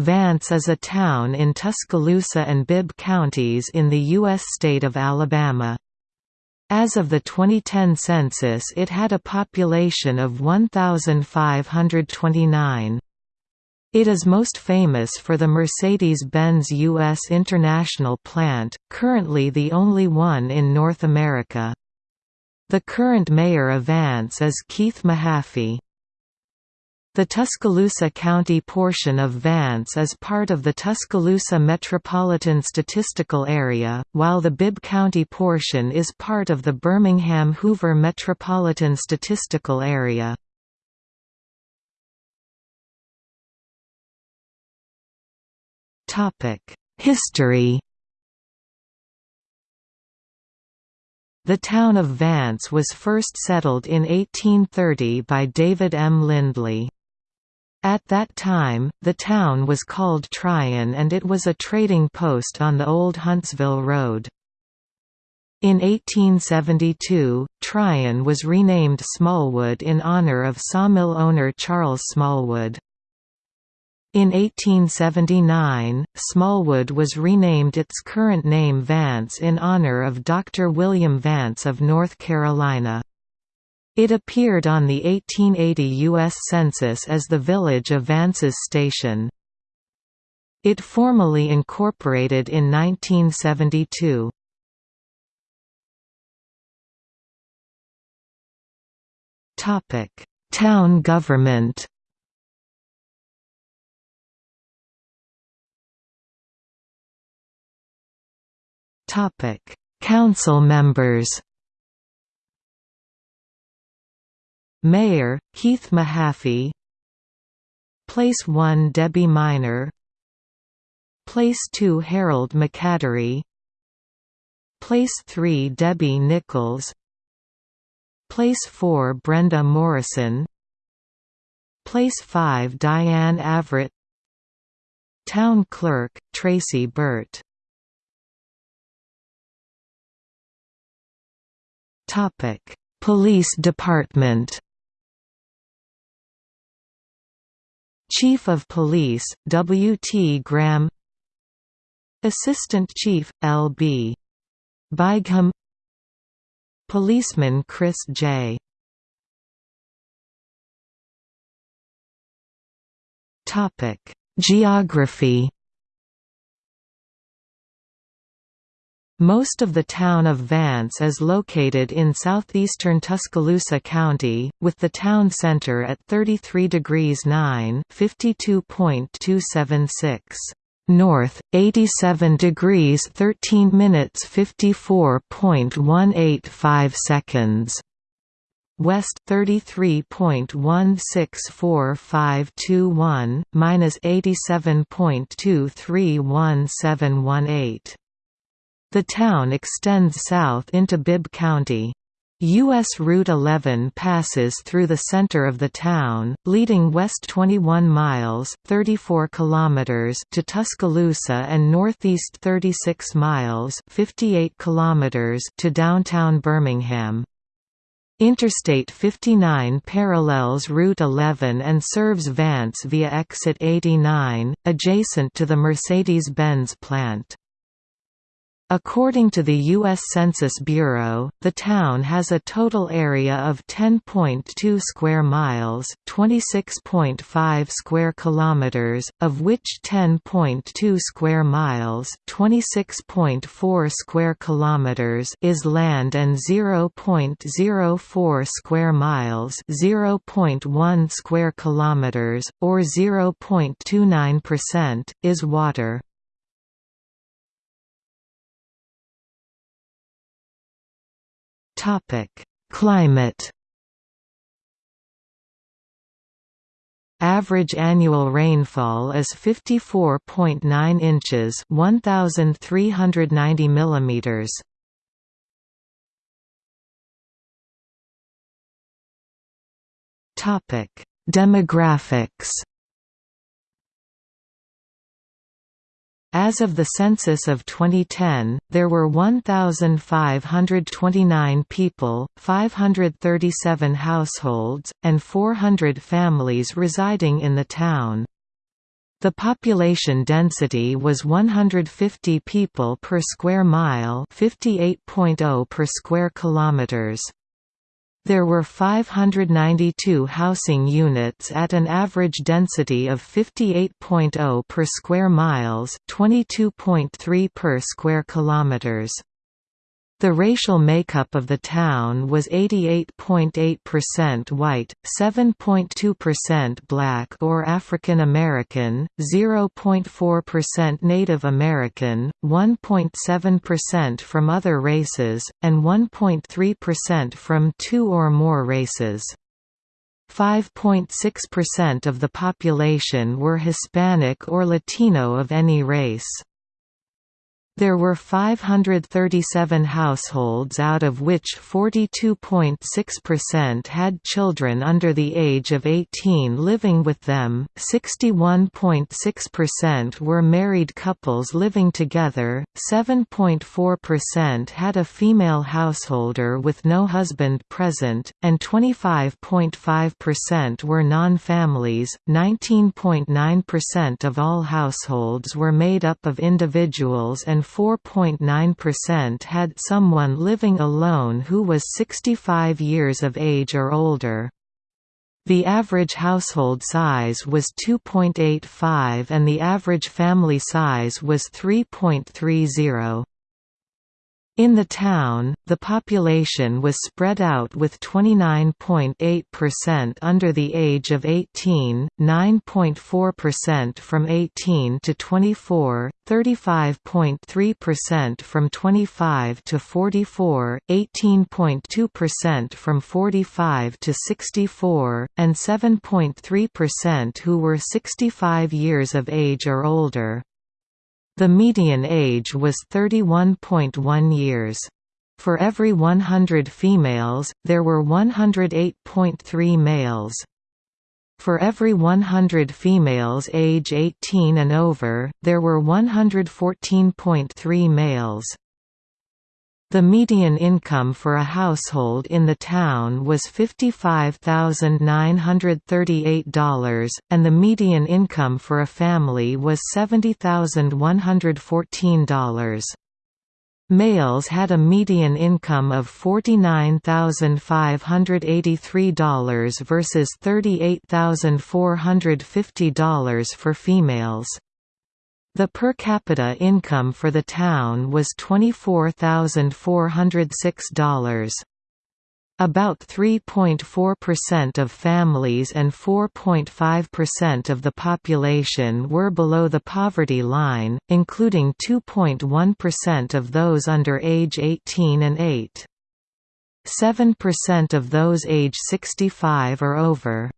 Vance is a town in Tuscaloosa and Bibb counties in the U.S. state of Alabama. As of the 2010 census it had a population of 1,529. It is most famous for the Mercedes-Benz U.S. International plant, currently the only one in North America. The current mayor of Vance is Keith Mahaffey. The Tuscaloosa County portion of Vance is part of the Tuscaloosa Metropolitan Statistical Area, while the Bibb County portion is part of the Birmingham-Hoover Metropolitan Statistical Area. History The town of Vance was first settled in 1830 by David M. Lindley. At that time, the town was called Tryon and it was a trading post on the old Huntsville Road. In 1872, Tryon was renamed Smallwood in honor of sawmill owner Charles Smallwood. In 1879, Smallwood was renamed its current name Vance in honor of Dr. William Vance of North Carolina. It appeared on the 1880 U.S. Census as the village of Vances Station. It formally incorporated in 1972. Town government Council members Mayor, Keith Mahaffey. Place 1 Debbie Miner Place 2 Harold McCattery. Place 3 Debbie Nichols. Place 4 Brenda Morrison. Place 5 Diane Averett. Town Clerk, Tracy Burt. Police Department Chief of Police, W. T. Graham Assistant Chief, L. B. Bigham Policeman Chris J. Geography Most of the town of Vance is located in southeastern Tuscaloosa County, with the town center at 33 degrees 9 (52.276) north, 87 degrees 13 minutes 54.185 seconds. West 33.164521 minus 87.231718 the town extends south into Bibb County. U.S. Route 11 passes through the center of the town, leading west 21 miles 34 kilometers to Tuscaloosa and northeast 36 miles 58 kilometers to downtown Birmingham. Interstate 59 parallels Route 11 and serves Vance via exit 89, adjacent to the Mercedes-Benz plant. According to the U.S. Census Bureau, the town has a total area of 10.2 square miles, 26.5 square kilometers, of which 10.2 square miles, 26.4 square kilometers is land and 0.04 square miles, 0.1 square kilometers or 0.29% is water. Climate. Average annual rainfall is 54.9 inches, 1390 millimeters. Topic: Demographics. As of the census of 2010, there were 1,529 people, 537 households, and 400 families residing in the town. The population density was 150 people per square mile, 58.0 per square kilometers. There were 592 housing units at an average density of 58.0 per square miles, 22.3 per square kilometers. The racial makeup of the town was 88.8% white, 7.2% black or African American, 0.4% Native American, 1.7% from other races, and 1.3% from two or more races. 5.6% of the population were Hispanic or Latino of any race. There were 537 households out of which 42.6% had children under the age of 18 living with them, 61.6% were married couples living together, 7.4% had a female householder with no husband present, and 25.5% were non-families. 19.9% of all households were made up of individuals and 4.9% had someone living alone who was 65 years of age or older. The average household size was 2.85 and the average family size was 3.30. In the town, the population was spread out with 29.8% under the age of 18, 9.4% from 18 to 24, 35.3% from 25 to 44, 18.2% from 45 to 64, and 7.3% who were 65 years of age or older. The median age was 31.1 years. For every 100 females, there were 108.3 males. For every 100 females age 18 and over, there were 114.3 males. The median income for a household in the town was $55,938, and the median income for a family was $70,114. Males had a median income of $49,583 versus $38,450 for females. The per capita income for the town was $24,406. About 3.4% of families and 4.5% of the population were below the poverty line, including 2.1% of those under age 18 and 8. 7% of those age 65 or over.